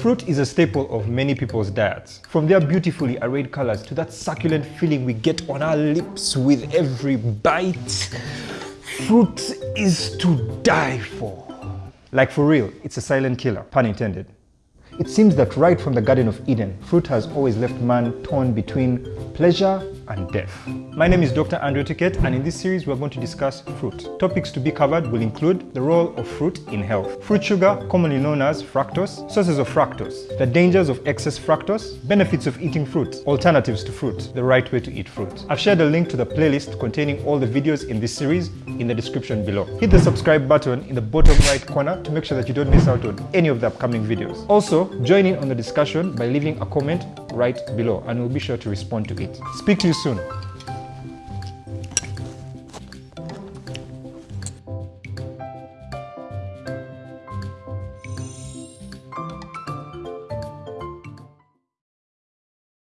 Fruit is a staple of many people's diets. From their beautifully arrayed colors to that succulent feeling we get on our lips with every bite fruit is to die for. Like for real, it's a silent killer, pun intended. It seems that right from the Garden of Eden, fruit has always left man torn between pleasure and death. My name is Dr. Andrew Ticket and in this series we're going to discuss fruit. Topics to be covered will include the role of fruit in health, fruit sugar commonly known as fructose, sources of fructose, the dangers of excess fructose, benefits of eating fruit, alternatives to fruit, the right way to eat fruit. I've shared a link to the playlist containing all the videos in this series in the description below. Hit the subscribe button in the bottom right corner to make sure that you don't miss out on any of the upcoming videos. Also, join in on the discussion by leaving a comment right below and we'll be sure to respond to it. Speak to you ですよね。